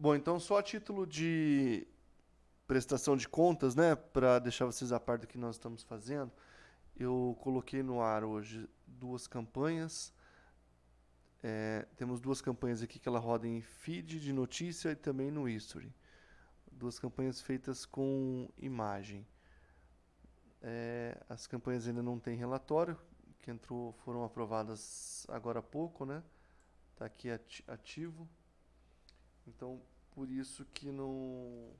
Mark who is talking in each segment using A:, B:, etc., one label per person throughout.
A: Bom, então só a título de prestação de contas, né, para deixar vocês a par do que nós estamos fazendo, eu coloquei no ar hoje duas campanhas. É, temos duas campanhas aqui que ela roda em feed de notícia e também no history. Duas campanhas feitas com imagem. É, as campanhas ainda não têm relatório, que entrou, foram aprovadas agora há pouco, né? Está aqui ativo. Então, por isso que não,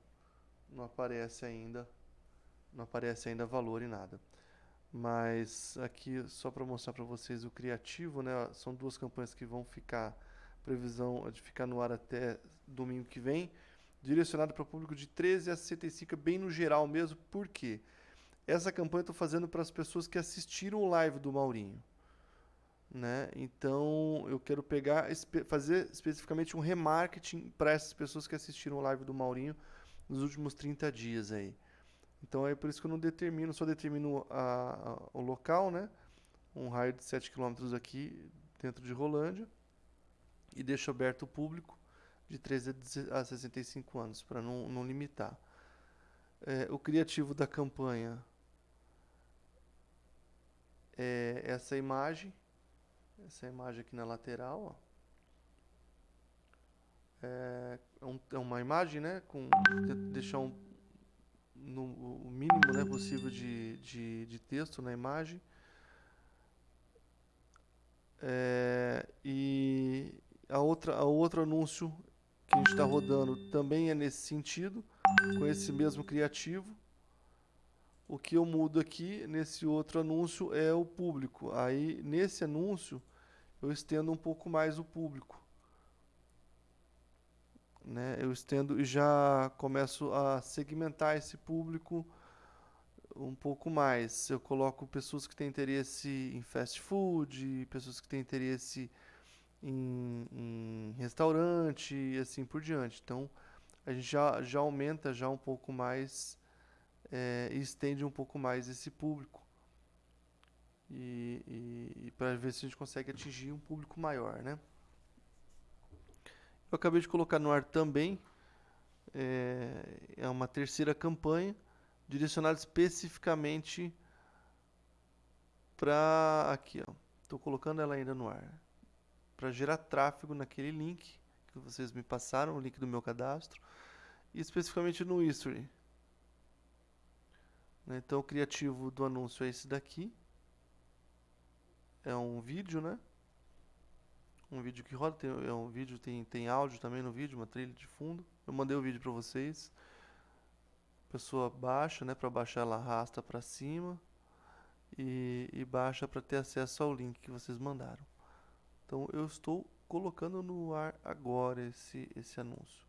A: não aparece ainda, não aparece ainda valor em nada. Mas aqui, só para mostrar para vocês o criativo, né? São duas campanhas que vão ficar, previsão de ficar no ar até domingo que vem, direcionado para o público de 13 a 65, bem no geral mesmo, por quê? Essa campanha eu estou fazendo para as pessoas que assistiram o live do Maurinho né? Então eu quero pegar, fazer especificamente um remarketing para essas pessoas que assistiram o live do Maurinho nos últimos 30 dias aí. Então é por isso que eu não determino, só determino a, a, o local, né? Um raio de 7 km aqui dentro de Rolândia e deixo aberto o público de 13 a 65 anos para não, não limitar. É, o criativo da campanha é essa imagem essa imagem aqui na lateral, ó. É, é, um, é uma imagem, né, com deixar um, no, o mínimo né, possível de, de, de texto na imagem. É, e a outra, a outro anúncio que a gente está rodando também é nesse sentido, com esse mesmo criativo. O que eu mudo aqui nesse outro anúncio é o público. Aí nesse anúncio eu estendo um pouco mais o público. Né? Eu estendo e já começo a segmentar esse público um pouco mais. Eu coloco pessoas que têm interesse em fast food, pessoas que têm interesse em, em restaurante e assim por diante. Então a gente já, já aumenta já um pouco mais é, e estende um pouco mais esse público e, e, e para ver se a gente consegue atingir um público maior, né? Eu acabei de colocar no ar também é, é uma terceira campanha direcionada especificamente para aqui, ó. Estou colocando ela ainda no ar para gerar tráfego naquele link que vocês me passaram, o link do meu cadastro, e especificamente no history. Né, então o criativo do anúncio é esse daqui é um vídeo, né? Um vídeo que roda, tem, é um vídeo, tem, tem áudio também no vídeo, uma trilha de fundo. Eu mandei o vídeo para vocês. A pessoa baixa, né? Para baixar ela arrasta para cima e, e baixa para ter acesso ao link que vocês mandaram. Então eu estou colocando no ar agora esse, esse anúncio.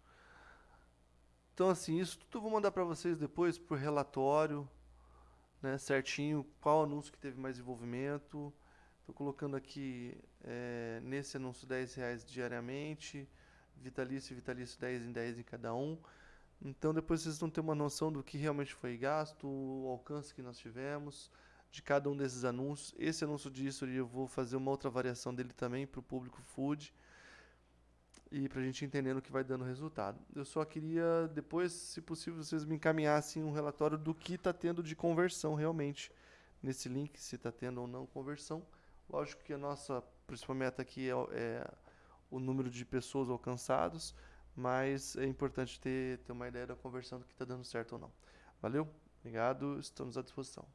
A: Então assim, isso tudo eu vou mandar para vocês depois por relatório, né, certinho, qual anúncio que teve mais envolvimento, Estou colocando aqui é, nesse anúncio 10 reais diariamente, vitalício vitalício 10 em 10 em cada um. Então depois vocês vão ter uma noção do que realmente foi gasto, o alcance que nós tivemos de cada um desses anúncios. Esse anúncio disso eu vou fazer uma outra variação dele também para o público food e para a gente entender o que vai dando resultado. Eu só queria depois, se possível, vocês me encaminhassem um relatório do que está tendo de conversão realmente nesse link, se está tendo ou não conversão. Lógico que a nossa principal meta aqui é, é o número de pessoas alcançadas, mas é importante ter, ter uma ideia da conversão do que está dando certo ou não. Valeu? Obrigado, estamos à disposição.